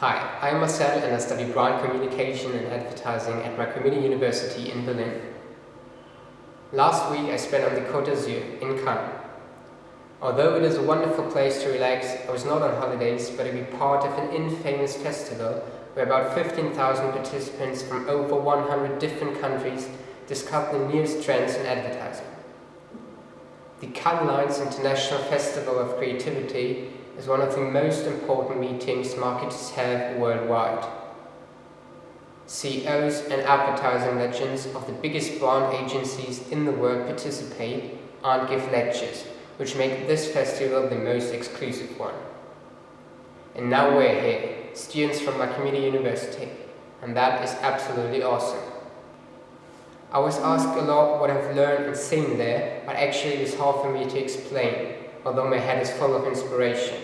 Hi, I'm Marcel and I study brand communication and advertising at Macromedia University in Berlin. Last week I spent on the Côte d'Azur in Cannes. Although it is a wonderful place to relax, I was not on holidays but to be part of an infamous festival where about 15,000 participants from over 100 different countries discussed the newest trends in advertising. The Cannes International Festival of Creativity is one of the most important meetings marketers have worldwide. CEOs and advertising legends of the biggest brand agencies in the world participate and give lectures, which make this festival the most exclusive one. And now we're here, students from Macromedia University, and that is absolutely awesome. I was asked a lot what I've learned and seen there, but actually it is hard for me to explain, although my head is full of inspiration.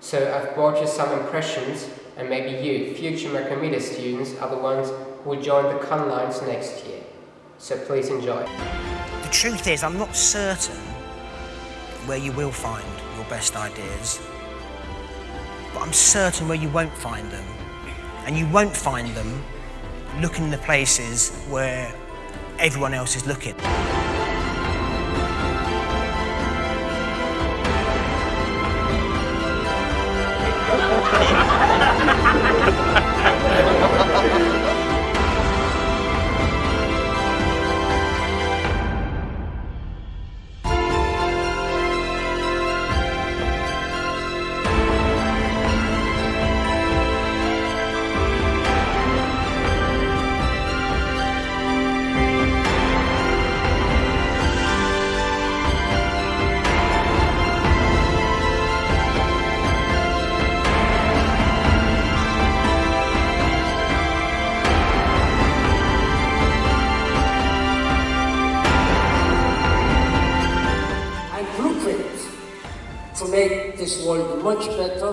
So I've brought you some impressions and maybe you, future Macromedia students, are the ones who will join the Cannes Lions next year. So please enjoy. The truth is, I'm not certain where you will find your best ideas, but I'm certain where you won't find them. And you won't find them looking in the places where everyone else is looking. To make this world much better